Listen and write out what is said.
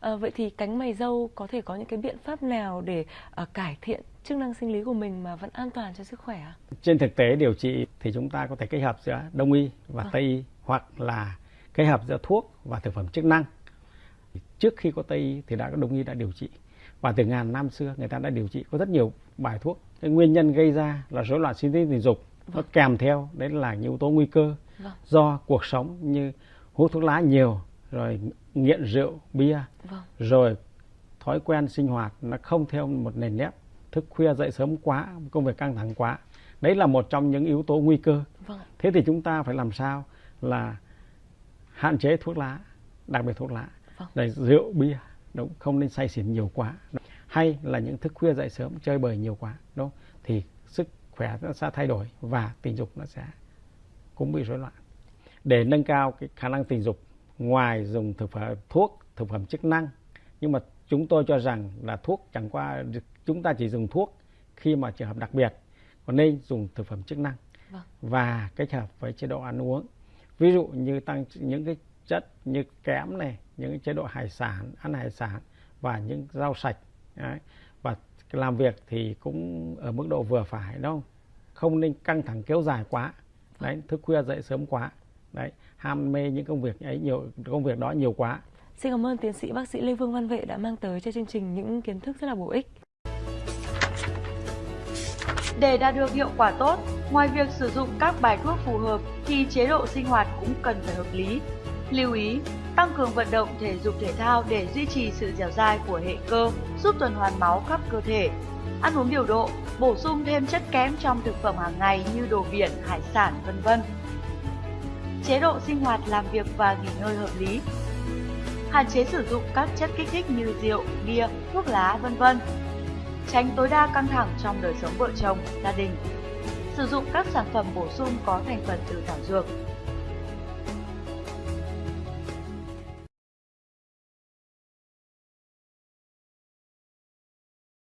À, vậy thì cánh mày râu có thể có những cái biện pháp nào để à, cải thiện chức năng sinh lý của mình mà vẫn an toàn cho sức khỏe ạ? Trên thực tế điều trị thì chúng ta có thể kết hợp giữa đông y và Vâng. tây y hoặc là kết hợp giữa thuốc và thực phẩm chức năng. Trước khi có tây y thì đã có đông y đã điều trị và từ ngàn năm xưa người ta đã điều trị có rất nhiều bài thuốc. Cái nguyên nhân gây ra là rối loạn sinh lý tình dục nó Vâng. kèm theo đấy là những yếu tố nguy cơ Vâng. do cuộc sống như hút thuốc lá nhiều rồi nghiện rượu bia Vâng. rồi thói quen sinh hoạt nó không theo một nền nếp thức khuya dậy sớm quá công việc căng thẳng quá đấy là một trong những yếu tố nguy cơ Vâng. thế thì chúng ta phải làm sao là hạn chế thuốc lá đặc biệt thuốc lá Vâng. rồi rượu bia đúng không nên say xỉn nhiều quá hay là những thức khuya dậy sớm chơi bời nhiều quá đúng không? thì sức khỏe nó sẽ thay đổi và tình dục nó sẽ cũng bị rối loạn để nâng cao cái khả năng tình dục ngoài dùng thực phẩm thuốc thực phẩm chức năng. Nhưng mà chúng tôi cho rằng là thuốc chẳng qua chúng ta chỉ dùng thuốc khi mà trường hợp đặc biệt còn nên dùng thực phẩm chức năng. Vâng. và kết hợp với chế độ ăn uống. Ví dụ như tăng những cái chất như kẽm này những cái chế độ hải sản ăn hải sản và những rau sạch đấy. và làm việc thì cũng ở mức độ vừa phải không? Không nên căng thẳng kéo dài quá. Đấy thức khuya dậy sớm quá đấy ham mê những công việc ấy nhiều công việc đó nhiều quá Xin cảm ơn tiến sĩ bác sĩ Lê Vương Văn Vệ đã mang tới cho chương trình những kiến thức rất là bổ ích. Để đạt được hiệu quả tốt, ngoài việc sử dụng các bài thuốc phù hợp thì chế độ sinh hoạt cũng cần phải hợp lý. Lưu ý, tăng cường vận động thể dục thể thao để duy trì sự dẻo dai của hệ cơ, giúp tuần hoàn máu khắp cơ thể. Ăn uống điều độ, bổ sung thêm chất kém trong thực phẩm hàng ngày như đồ biển, hải sản, vân vân. Chế độ sinh hoạt làm việc và nghỉ ngơi hợp lý. Hạn chế sử dụng các chất kích thích như rượu, bia, thuốc lá, vân vân tránh tối đa căng thẳng trong đời sống vợ chồng, gia đình. Sử dụng các sản phẩm bổ sung có thành phần từ thảo dược,